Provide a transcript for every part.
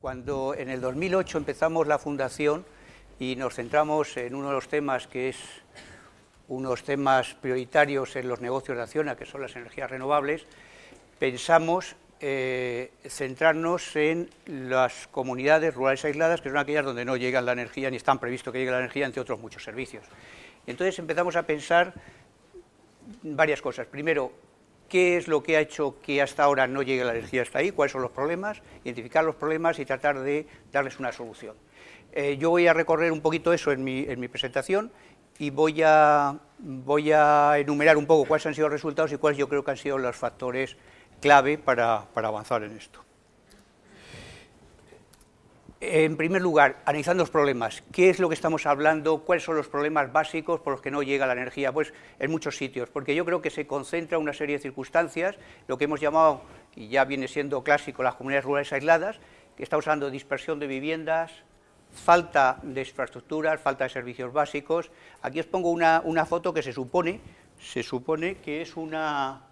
Cuando en el 2008 empezamos la fundación y nos centramos en uno de los temas que es unos temas prioritarios en los negocios de Acciona, que son las energías renovables, pensamos eh, centrarnos en las comunidades rurales aisladas, que son aquellas donde no llega la energía ni están previsto que llegue la energía, entre otros muchos servicios. Entonces empezamos a pensar varias cosas. Primero, qué es lo que ha hecho que hasta ahora no llegue la energía hasta ahí, cuáles son los problemas, identificar los problemas y tratar de darles una solución. Eh, yo voy a recorrer un poquito eso en mi, presentación y voy a, voy a enumerar un poco cuáles han sido los resultados y cuáles yo creo que han sido los factores clave para avanzar en esto. En primer lugar, analizando los problemas, ¿qué es lo que estamos hablando? ¿Cuáles son los problemas básicos por los que no llega la energía? Pues en muchos sitios, porque yo creo que se concentra una serie de circunstancias, lo que hemos llamado, y ya viene siendo clásico, las comunidades rurales aisladas, que estamos hablando de dispersión de viviendas, falta de infraestructuras, falta de servicios básicos. Aquí os pongo una, una foto que se supone, se supone que es una...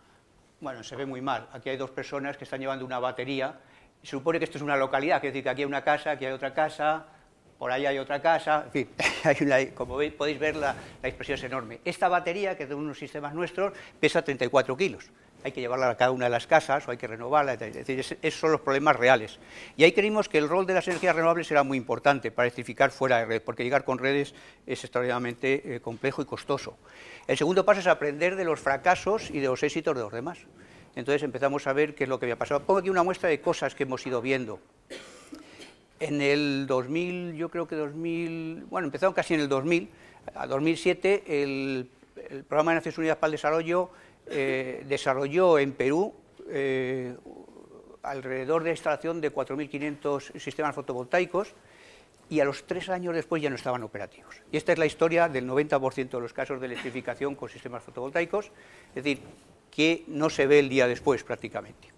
Bueno, se ve muy mal. Aquí hay dos personas que están llevando una batería se supone que esto es una localidad, es decir, que aquí hay una casa, aquí hay otra casa, por ahí hay otra casa, en fin, como veis, podéis ver la, la, expresión es enorme. Esta batería, que es de unos sistemas nuestros, pesa 34 kilos. Hay que llevarla a cada una de las casas o hay que renovarla, es decir, esos son los problemas reales. Y ahí creímos que el rol de las energías renovables era muy importante para electrificar fuera de red, porque llegar con redes es extraordinariamente eh, complejo y costoso. El segundo paso es aprender de los fracasos y de los éxitos de los demás. Entonces empezamos a ver qué es lo que había pasado. Pongo aquí una muestra de cosas que hemos ido viendo. En el 2000, yo creo que 2000, bueno, empezaron casi en el 2000, a 2007 el, Programa de Naciones Unidas para el Desarrollo eh, desarrolló en Perú eh, alrededor de la instalación de 4.500 sistemas fotovoltaicos y a los tres años después ya no estaban operativos. Y esta es la historia del 90% de los casos de electrificación con sistemas fotovoltaicos, es decir, que no se ve el día después prácticamente.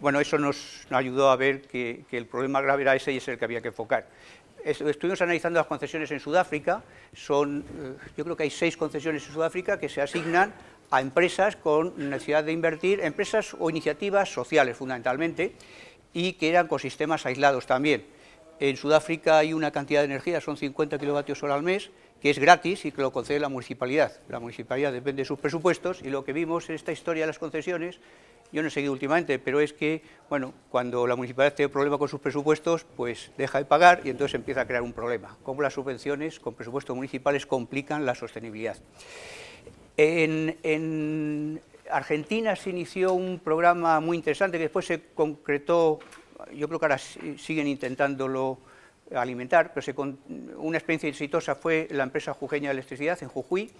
Bueno, eso nos, ayudó a ver que, el problema grave era ese y ese el que había que enfocar. Estuvimos analizando las concesiones en Sudáfrica, son, eh, yo creo que hay seis concesiones en Sudáfrica que se asignan a empresas con necesidad de invertir, empresas o iniciativas sociales fundamentalmente, y que eran con sistemas aislados también. En Sudáfrica hay una cantidad de energía, son 50 kilovatios hora al mes, que es gratis y que lo concede la municipalidad. La municipalidad depende de sus presupuestos y lo que vimos en esta historia de las concesiones, yo no he seguido últimamente, pero es que, bueno, cuando la municipalidad tiene problema con sus presupuestos, pues deja de pagar y entonces empieza a crear un problema. Como las subvenciones con presupuestos municipales complican la sostenibilidad. En, en Argentina se inició un programa muy interesante que después se concretó, yo creo que ahora siguen intentándolo alimentar, pero una experiencia exitosa fue la empresa jujeña de electricidad en Jujuy,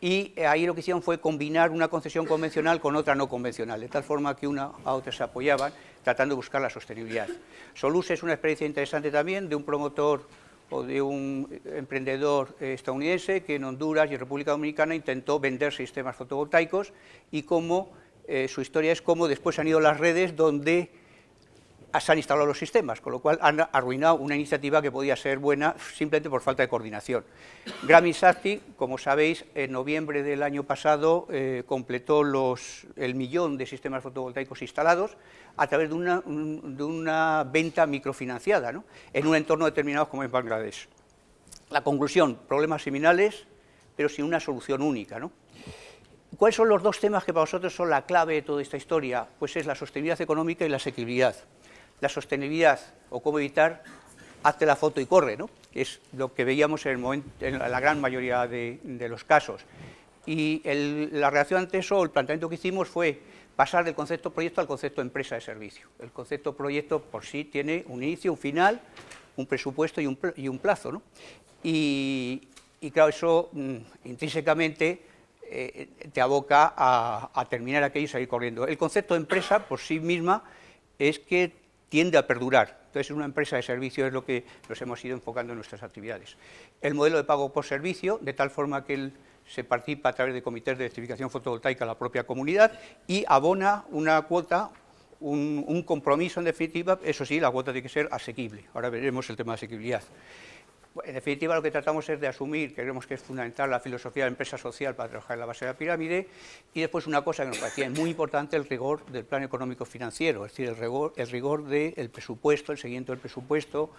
y ahí lo que hicieron fue combinar una concesión convencional con otra no convencional, de tal forma que una a otra se apoyaban, tratando de buscar la sostenibilidad. Solus es una experiencia interesante también de un promotor o de un emprendedor estadounidense que en Honduras y en República Dominicana intentó vender sistemas fotovoltaicos y cómo eh, su historia es cómo después han ido las redes donde se han instalado los sistemas, con lo cual han arruinado una iniciativa que podía ser buena simplemente por falta de coordinación. Grammy Sati, como sabéis, en noviembre del año pasado eh, completó el millón de sistemas fotovoltaicos instalados a través de una, venta microfinanciada en un entorno determinado como en Bangladesh. La conclusión, problemas similares, pero sin una solución única. ¿Cuáles son los dos temas que para vosotros son la clave de toda esta historia? Pues es la sostenibilidad económica y la asequibilidad la sostenibilidad o cómo evitar, hazte la foto y corre, ¿no? es lo que veíamos en, el momento, en la gran mayoría de, los casos. Y la reacción ante eso, el planteamiento que hicimos fue pasar del concepto proyecto al concepto empresa de servicio. El concepto proyecto por sí tiene un inicio, un final, un presupuesto y un, plazo. ¿no? Y, claro, eso mm, intrínsecamente eh, te aboca a, a, terminar aquello y salir corriendo. El concepto de empresa por sí misma es que tiende a perdurar. Entonces, una empresa de servicio es lo que nos hemos ido enfocando en nuestras actividades. El modelo de pago por servicio, de tal forma que se participa a través de comités de electrificación fotovoltaica a la propia comunidad y abona una cuota, un, compromiso en definitiva, eso sí, la cuota tiene que ser asequible. Ahora veremos el tema de asequibilidad. En definitiva, lo que tratamos es de asumir, creemos que es fundamental la filosofía de la empresa social para trabajar en la base de la pirámide, y después una cosa que nos parecía muy importante, el rigor del plan económico financiero, es decir, el rigor, el rigor del presupuesto, el seguimiento del presupuesto,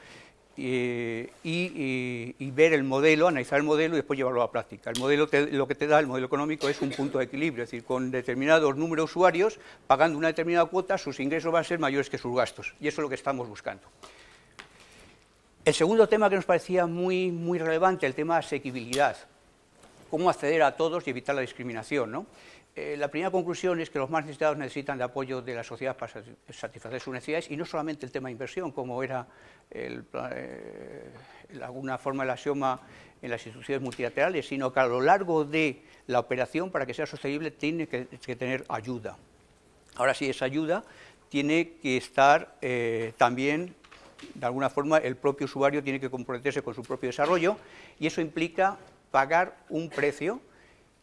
y, ver el modelo, analizar el modelo y después llevarlo a la práctica. El modelo lo que te da el modelo económico es un punto de equilibrio, es decir, con determinados números de usuarios, pagando una determinada cuota, sus ingresos van a ser mayores que sus gastos, y eso es lo que estamos buscando. El segundo tema que nos parecía muy, muy relevante, el tema de asequibilidad, cómo acceder a todos y evitar la discriminación. ¿no? Eh, la primera conclusión es que los más necesitados necesitan de apoyo de la sociedad para satisfacer sus necesidades y no solamente el tema de inversión, como era el, eh, alguna forma del axioma en las instituciones multilaterales, sino que a lo largo de la operación, para que sea sostenible, tiene que, tener ayuda. Ahora sí, esa ayuda tiene que estar eh, también, de alguna forma, el propio usuario tiene que comprometerse con su propio desarrollo y eso implica pagar un precio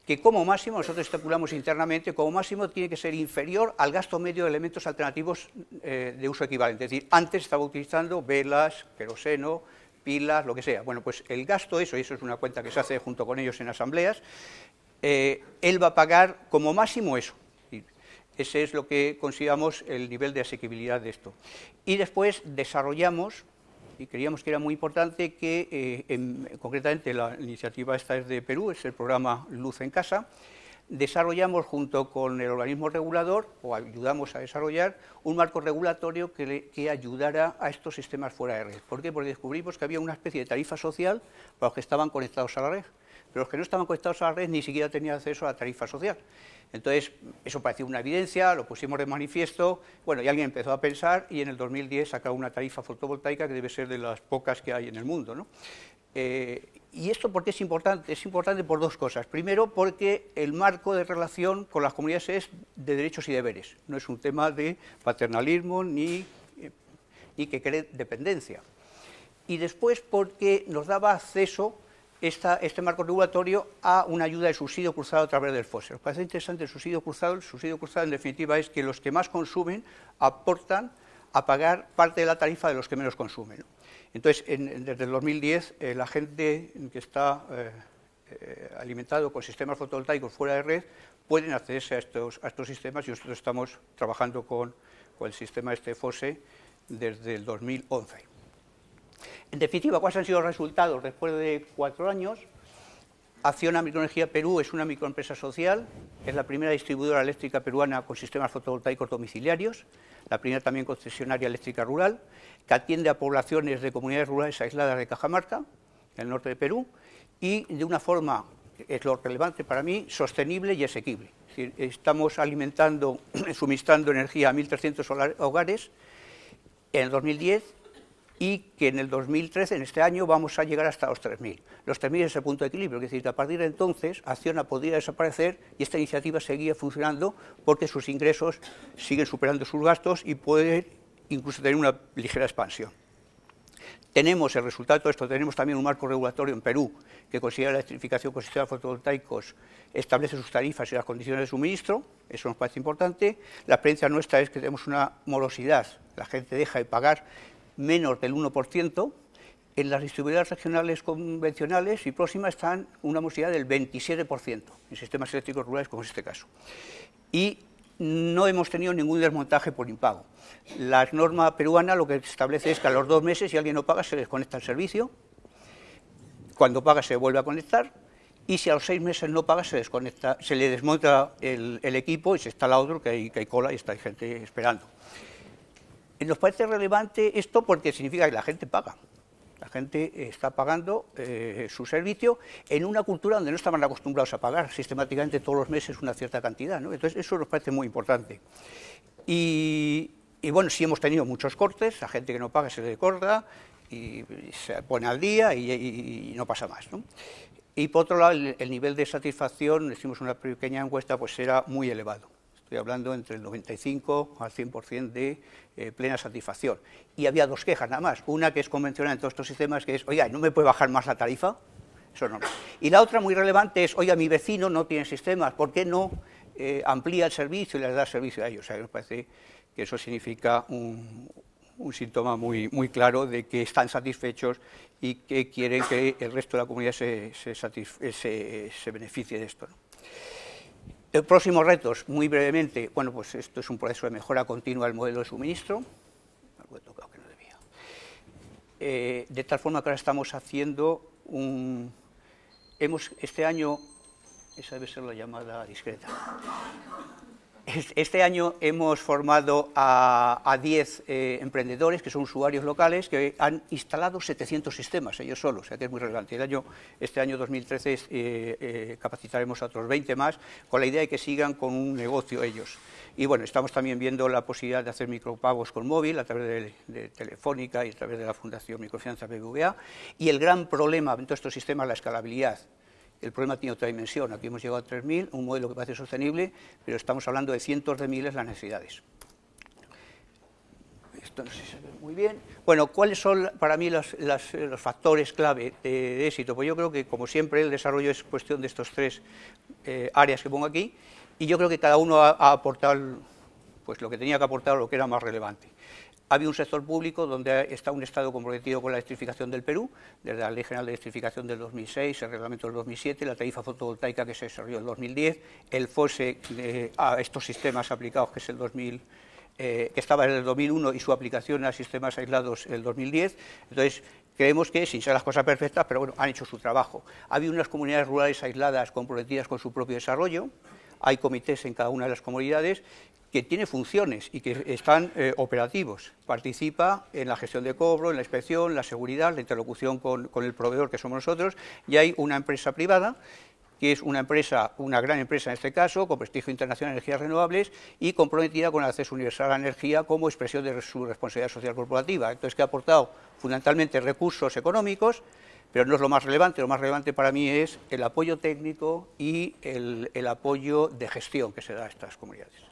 que como máximo, nosotros estipulamos internamente, como máximo tiene que ser inferior al gasto medio de elementos alternativos eh, de uso equivalente. Es decir, antes estaba utilizando velas, queroseno, pilas, lo que sea. Bueno, pues el gasto, eso, y eso es una cuenta que se hace junto con ellos en asambleas, eh, él va a pagar como máximo eso. Ese es lo que consideramos el nivel de asequibilidad de esto. Y después desarrollamos y creíamos que era muy importante que, eh, concretamente la iniciativa esta es de Perú, es el programa Luz en Casa, desarrollamos junto con el organismo regulador, o ayudamos a desarrollar, un marco regulatorio que, que, ayudara a estos sistemas fuera de red. ¿Por qué? Porque descubrimos que había una especie de tarifa social para los que estaban conectados a la red, pero los que no estaban conectados a la red ni siquiera tenían acceso a la tarifa social. Entonces, eso parecía una evidencia, lo pusimos de manifiesto, bueno, y alguien empezó a pensar y en el 2010 sacó una tarifa fotovoltaica que debe ser de las pocas que hay en el mundo. ¿no? Eh, ¿Y esto por qué es importante? Es importante por dos cosas. Primero, porque el marco de relación con las comunidades es de derechos y deberes. No es un tema de paternalismo ni, eh, ni que cree dependencia. Y después, porque nos daba acceso este marco regulatorio a una ayuda de subsidio cruzado a través del FOSE. Nos parece interesante el subsidio cruzado. El subsidio cruzado, en definitiva, es que los que más consumen aportan a pagar parte de la tarifa de los que menos consumen. Entonces, desde el 2010, eh, la gente que está eh, eh, alimentado con sistemas fotovoltaicos fuera de red pueden accederse a estos, a estos sistemas y nosotros estamos trabajando con, con el sistema este FOSE desde el 2011. En definitiva, ¿cuáles han sido los resultados después de cuatro años? Acciona Microenergía Perú es una microempresa social, es la primera distribuidora eléctrica peruana con sistemas fotovoltaicos domiciliarios, la primera también concesionaria eléctrica rural, que atiende a poblaciones de comunidades rurales aisladas de Cajamarca, en el norte de Perú, y de una forma, es lo relevante para mí, sostenible y asequible. estamos alimentando, suministrando energía a 1.300 hogares en el 2010 y que en el 2013, en este año, vamos a llegar hasta los 3.000. Los 3.000 es el punto de equilibrio, es decir, que a partir de entonces Acciona podría desaparecer y esta iniciativa seguía funcionando porque sus ingresos siguen superando sus gastos y puede incluso tener una ligera expansión. Tenemos el resultado de esto, tenemos también un marco regulatorio en Perú que considera la electrificación con sistemas fotovoltaicos, establece sus tarifas y las condiciones de suministro, eso nos parece importante. La experiencia nuestra es que tenemos una morosidad, la gente deja de pagar menos del 1%, en las distribuidoras regionales convencionales y próximas están una morosidad del 27% en sistemas eléctricos rurales como es este caso. Y no hemos tenido ningún desmontaje por impago. La norma peruana lo que establece es que a los dos meses, si alguien no paga, se desconecta el servicio, cuando paga se vuelve a conectar, y si a los seis meses no paga, se desconecta, se le desmonta el, equipo y se instala otro, que hay, que hay cola y está hay gente esperando. Nos parece relevante esto porque significa que la gente paga. La gente está pagando eh, su servicio en una cultura donde no estaban acostumbrados a pagar sistemáticamente todos los meses una cierta cantidad. Entonces, eso nos parece muy importante. Y, bueno, sí hemos tenido muchos cortes, la gente que no paga se le corta y, se pone al día y, no pasa más. Y por otro lado, el, el nivel de satisfacción, hicimos una pequeña encuesta, pues era muy elevado. Estoy hablando entre el 95 al 100% de eh, plena satisfacción. Y había dos quejas nada más. Una que es convencional en todos estos sistemas, que es, oiga, ¿no me puede bajar más la tarifa? Eso no. Y la otra muy relevante es, oiga, mi vecino no tiene sistemas, ¿por qué no eh, amplía el servicio y les da servicio a ellos? O sea, me parece que eso significa un, síntoma muy, muy claro de que están satisfechos y que quieren que el resto de la comunidad se, se, beneficie de esto. Próximo retos, muy brevemente, bueno, pues esto es un proceso de mejora continua del modelo de suministro, algo he tocado que no debía, eh, de tal forma que ahora estamos haciendo un... Hemos, este año, esa debe ser la llamada discreta, este año hemos formado a 10 eh, emprendedores, que son usuarios locales, que han instalado 700 sistemas ellos solos, o sea que es muy relevante. El año, este año 2013 eh, eh, capacitaremos a otros 20 más, con la idea de que sigan con un negocio ellos. Y bueno, estamos también viendo la posibilidad de hacer micropagos con móvil a través de, Telefónica y a través de la Fundación Microfinanza BBVA. Y el gran problema todos estos sistemas es la escalabilidad el problema tiene otra dimensión. Aquí hemos llegado a 3.000, un modelo que parece sostenible, pero estamos hablando de cientos de miles las necesidades. Esto no se ve muy bien. Bueno, ¿cuáles son para mí los, factores clave de, éxito? Pues yo creo que, como siempre, el desarrollo es cuestión de estos tres eh, áreas que pongo aquí, y yo creo que cada uno ha, aportado pues, lo que tenía que aportar lo que era más relevante. Había un sector público donde está un Estado comprometido con la electrificación del Perú, desde la Ley General de Electrificación del 2006, el Reglamento del 2007, la tarifa fotovoltaica que se desarrolló en el 2010, el FOSE a estos sistemas aplicados, que es el 2000, eh, que estaba en el 2001 y su aplicación a sistemas aislados en el 2010. Entonces, creemos que, sin ser las cosas perfectas, pero bueno, han hecho su trabajo. Había unas comunidades rurales aisladas comprometidas con su propio desarrollo, hay comités en cada una de las comunidades que tiene funciones y que están eh, operativos. Participa en la gestión de cobro, en la inspección, la seguridad, la interlocución con, el proveedor, que somos nosotros, y hay una empresa privada que es una empresa, una gran empresa en este caso, con prestigio internacional en energías renovables y comprometida con el acceso universal a la energía como expresión de su responsabilidad social corporativa. Entonces, que ha aportado fundamentalmente recursos económicos, pero no es lo más relevante, lo más relevante para mí es el apoyo técnico y el apoyo de gestión que se da a estas comunidades.